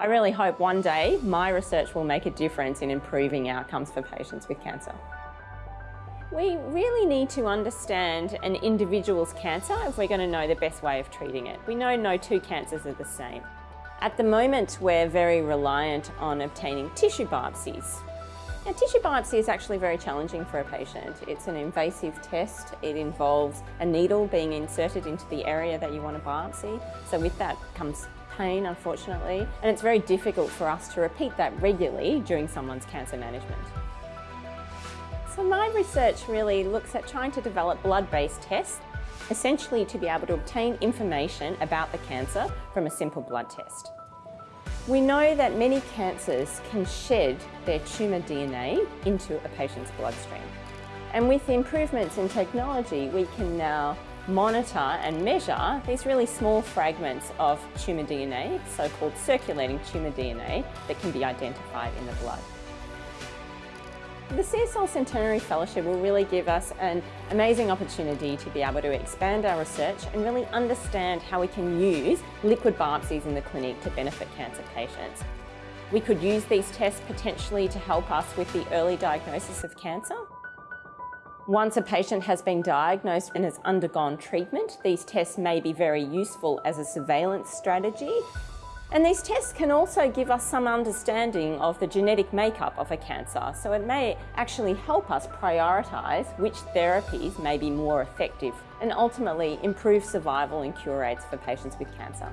I really hope one day my research will make a difference in improving outcomes for patients with cancer. We really need to understand an individual's cancer if we're going to know the best way of treating it. We know no two cancers are the same. At the moment, we're very reliant on obtaining tissue biopsies. Now, tissue biopsy is actually very challenging for a patient. It's an invasive test. It involves a needle being inserted into the area that you want to biopsy. So with that comes pain, unfortunately, and it's very difficult for us to repeat that regularly during someone's cancer management. So my research really looks at trying to develop blood-based tests, essentially to be able to obtain information about the cancer from a simple blood test. We know that many cancers can shed their tumour DNA into a patient's bloodstream. And with improvements in technology, we can now monitor and measure these really small fragments of tumour DNA, so-called circulating tumour DNA, that can be identified in the blood. The CSL Centenary Fellowship will really give us an amazing opportunity to be able to expand our research and really understand how we can use liquid biopsies in the clinic to benefit cancer patients. We could use these tests potentially to help us with the early diagnosis of cancer once a patient has been diagnosed and has undergone treatment, these tests may be very useful as a surveillance strategy. And these tests can also give us some understanding of the genetic makeup of a cancer, so it may actually help us prioritise which therapies may be more effective and ultimately improve survival and cure rates for patients with cancer.